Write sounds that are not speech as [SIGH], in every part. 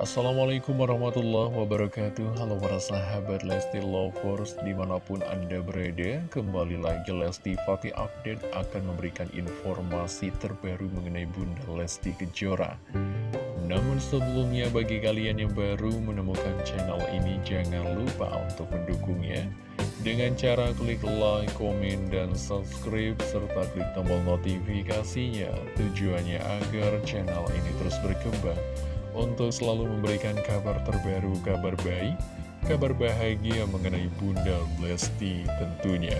Assalamualaikum warahmatullahi wabarakatuh. Halo para sahabat Lesti Lovers Di mana pun anda berada Kembali lagi Lesti Fatih Update Akan memberikan informasi terbaru Mengenai Bunda Lesti Kejora. Namun sebelumnya bagi kalian yang baru menemukan channel ini Jangan lupa untuk mendukungnya. Dengan cara klik like, komen, dan subscribe Serta klik tombol notifikasinya. Tujuannya agar channel ini terus berkembang untuk selalu memberikan kabar terbaru, kabar baik, kabar bahagia mengenai Bunda Lesti tentunya.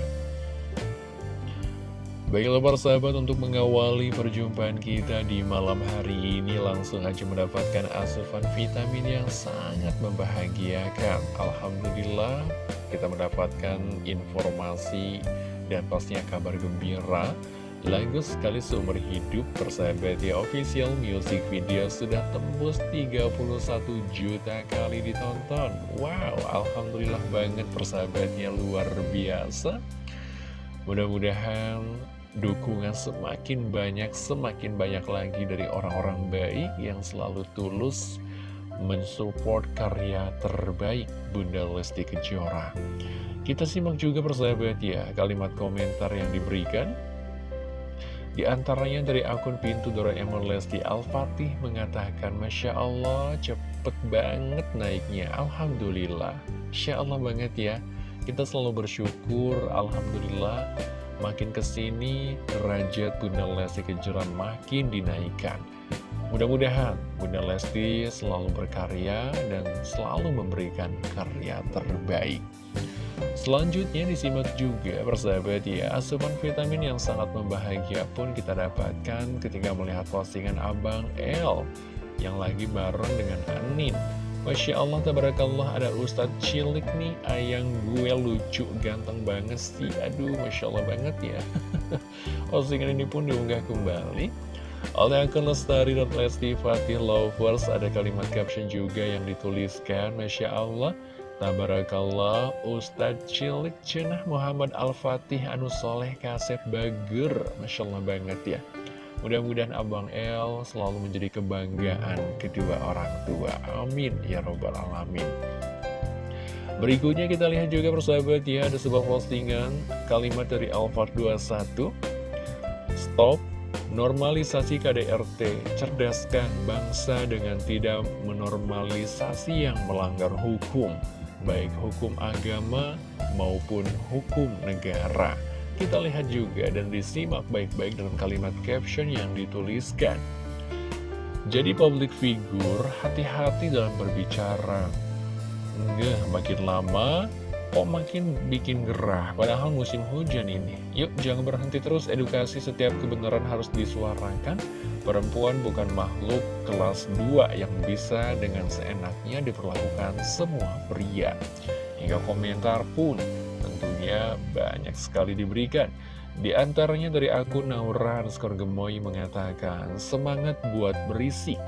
Baiklah para sahabat untuk mengawali perjumpaan kita di malam hari ini langsung aja mendapatkan asupan vitamin yang sangat membahagiakan. Alhamdulillah kita mendapatkan informasi dan pastinya kabar gembira Lagu sekali seumur hidup persahabat ya official music video sudah tembus 31 juta kali ditonton. Wow Alhamdulillah banget persahabatnya luar biasa. Mudah-mudahan dukungan semakin banyak semakin banyak lagi dari orang-orang baik yang selalu tulus mensupport karya terbaik Bunda Lesti Kejora. Kita simak juga persahabat ya kalimat komentar yang diberikan di antaranya dari akun pintu Doraemon Lesti Al-Fatih mengatakan Masya Allah cepet banget naiknya. Alhamdulillah. Masya Allah banget ya. Kita selalu bersyukur Alhamdulillah Makin ke sini derajat Bunda Lesti Kejora makin dinaikkan. Mudah-mudahan Bunda Lesti selalu berkarya dan selalu memberikan karya terbaik Selanjutnya disimak juga persahabat ya Asupan vitamin yang sangat membahagia pun kita dapatkan ketika melihat postingan Abang L Yang lagi bareng dengan Anin. Masya Allah, tabarakallah ada Ustadz Cilik nih Ayang gue lucu, ganteng banget sih. Aduh, Masya Allah banget ya. [LAUGHS] Postingan ini pun diunggah kembali oleh akun Lestari dan Lesti Fatih Lovers. Ada kalimat caption juga yang dituliskan Masya Allah Tabarakallah Ustadz Cilik Cenah Muhammad Al-Fatih Anu Soleh Kasep Bager. Masya Allah banget ya. Mudah-mudahan Abang El selalu menjadi kebanggaan kedua orang tua. Amin Ya Robbal Alamin. Berikutnya kita lihat juga persahabat ya Ada sebuah postingan. Kalimat dari Alphard 21 Stop Normalisasi KDRT, cerdaskan bangsa dengan tidak menormalisasi yang melanggar hukum baik hukum agama maupun hukum negara. Kita lihat juga dan disimak baik-baik dalam kalimat caption yang dituliskan. Jadi public figure, hati-hati dalam berbicara. Enggak, makin lama kok makin bikin gerah. Padahal musim hujan ini. Yuk jangan berhenti terus. Edukasi setiap kebenaran harus disuarakan. Perempuan bukan makhluk kelas 2 yang bisa dengan seenaknya diperlakukan semua pria. Hingga komentar pun tentunya banyak sekali diberikan. Di antaranya dari akun Naura underscore Gemoy mengatakan, semangat buat berisik,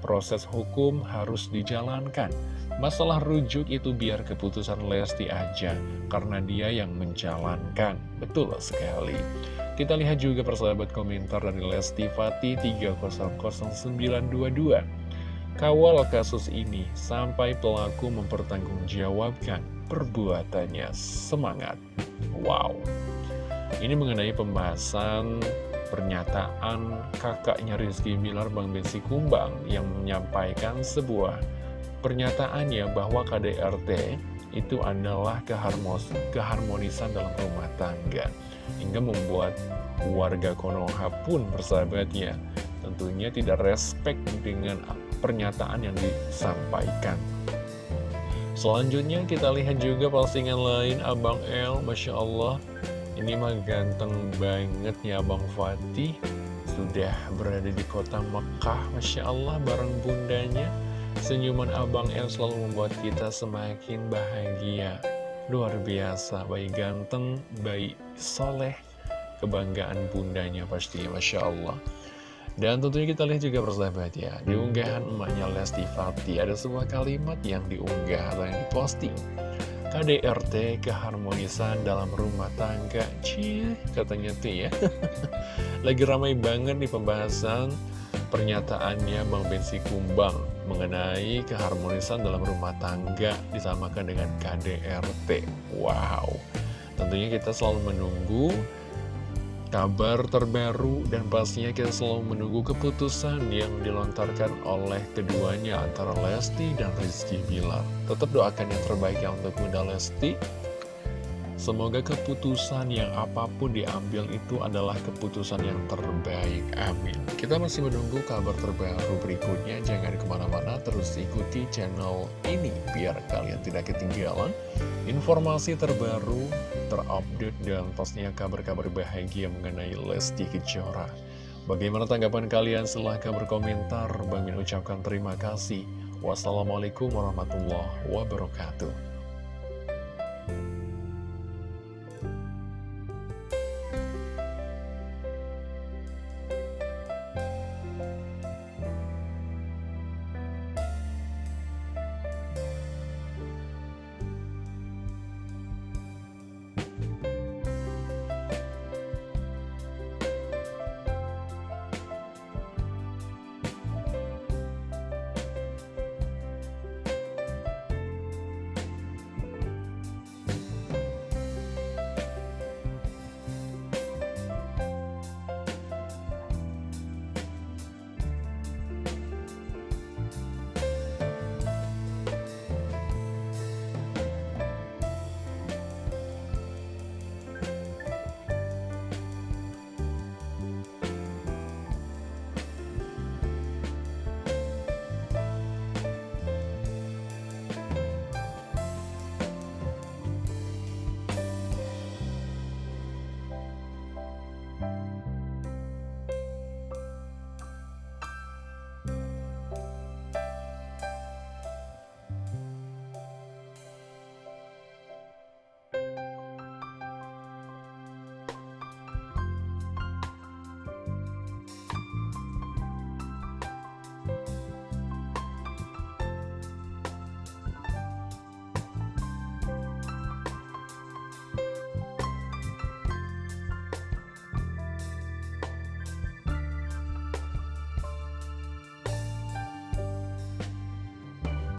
proses hukum harus dijalankan. Masalah rujuk itu biar keputusan Lesti aja, karena dia yang menjalankan. Betul sekali. Kita lihat juga persahabat komentar dari Lesti Fatih 300922. Kawal kasus ini sampai pelaku mempertanggungjawabkan perbuatannya. Semangat. Wow. Ini mengenai pembahasan pernyataan kakaknya Rizky Bilar Bang Bensi Kumbang yang menyampaikan sebuah pernyataannya bahwa KDRT itu adalah keharmos, keharmonisan dalam rumah tangga hingga membuat warga Konoha pun bersahabatnya. Tentunya tidak respect dengan pernyataan yang disampaikan. Selanjutnya kita lihat juga postingan lain Abang El. Masya Allah ini mah ganteng banget ya Abang Fatih. Sudah berada di kota Mekah Masya Allah bareng bundanya. Senyuman Abang El selalu membuat kita semakin bahagia. Luar biasa, bayi ganteng, bayi soleh. Kebanggaan bundanya pasti, Masya Allah. Dan tentunya kita lihat juga persahabat ya Di unggahan emaknya Lesti Fati Ada sebuah kalimat yang diunggah atau yang diposting KDRT keharmonisan dalam rumah tangga. Cih, katanya tuh ya. [LAUGHS] Lagi ramai banget nih pembahasan pernyataannya Bang Bensi Kumbang mengenai keharmonisan dalam rumah tangga disamakan dengan KDRT. Wow, tentunya kita selalu menunggu kabar terbaru dan pastinya kita selalu menunggu keputusan yang dilontarkan oleh keduanya antara Lesti dan Rizky Bilar. Tetap doakan yang terbaik ya untuk Bunda Lesti Semoga keputusan yang apa pun diambil itu adalah keputusan yang terbaik. Amin. Kita masih menunggu kabar terbaru berikutnya. Jangan ke mana-mana, terus ikuti channel ini biar kalian tidak ketinggalan informasi terbaru, terupdate, dan pastinya kabar-kabar bahagia mengenai Lesti Kejora. Bagaimana tanggapan kalian? Silahkan berkomentar. Bang Min ucapkan terima kasih. Wassalamualaikum warahmatullahi wabarakatuh.